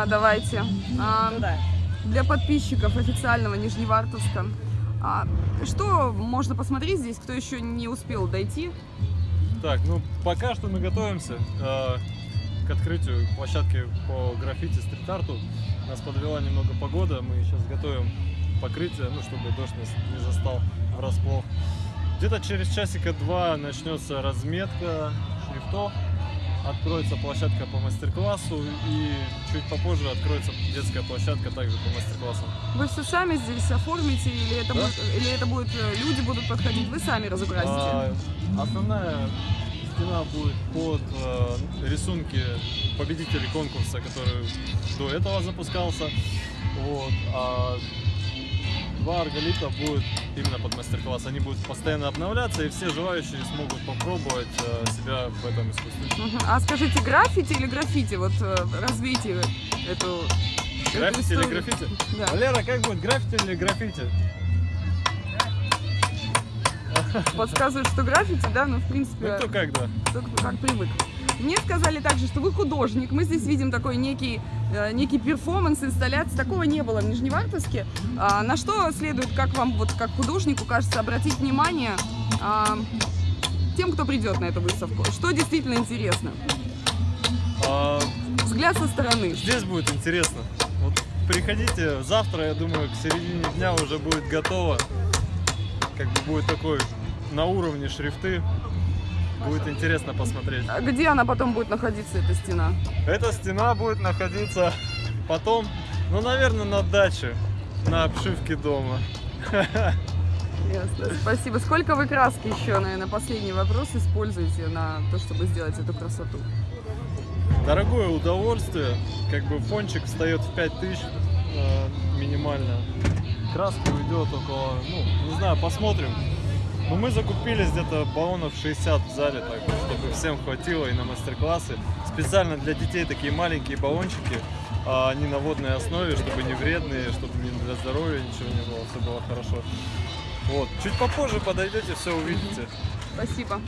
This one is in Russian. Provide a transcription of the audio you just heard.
А, Давайте. А, Ну да. Для подписчиков официального Нижневартовска. а, Что можно посмотреть здесь, кто еще не успел дойти? Так, ну пока что мы готовимся э, к открытию площадки по граффити стрит-арту. Нас подвела немного погода, мы сейчас готовим покрытие, ну чтобы дождь нас не застал врасплох. Где-то через часика два начнется разметка шрифтов, откроется площадка по мастер-классу и чуть попозже откроется детская площадка также по мастер-классам. Вы все сами здесь оформите или это, Да. будет, или это будет э, люди будут подходить? Вы сами разукрасите? А, основная стена будет под э, рисунки победителей конкурса, который до этого запускался. Вот. А два арголита будет именно под мастер-класс. Они будут постоянно обновляться, и все желающие смогут попробовать э, себя в этом искусстве. Мгм. А скажите, граффити или граффити? Вот э, развейте эту... эту Граффити или историю. граффити? Да. Валера, как будет, граффити или граффити? Подсказывают, что граффити, да, ну, в принципе... Ну кто как, да. Кто как привык. Мне сказали также, что вы художник. Мы здесь видим такой некий, э, некий перформанс, инсталляция. Такого не было в Нижневартовске. А, на что следует, как вам, вот как художнику, кажется, обратить внимание а, тем, кто придет на эту выставку? Что действительно интересно? А, Взгляд со стороны. Здесь будет интересно. Вот приходите завтра, я думаю, к середине дня уже будет готово. Как бы будет такой на уровне шрифты. Будет интересно посмотреть. А Где она потом будет находиться, эта стена? Эта стена будет находиться потом, ну, наверное, на даче, на обшивке дома. Ясно. Спасибо. Сколько вы краски еще, наверное, последний вопрос используете на то, чтобы сделать эту красоту? Дорогое удовольствие. Как бы фончик встает в 5000 э, минимально. Краска уйдет около, ну, не знаю, посмотрим. Но мы закупились где-то баллонов 60 в зале, так, чтобы всем хватило и на мастер-классы. Специально для детей такие маленькие баллончики, а они на водной основе, чтобы не вредные, чтобы не для здоровья ничего не было, все было хорошо. Вот. Чуть попозже подойдете, все увидите. Спасибо.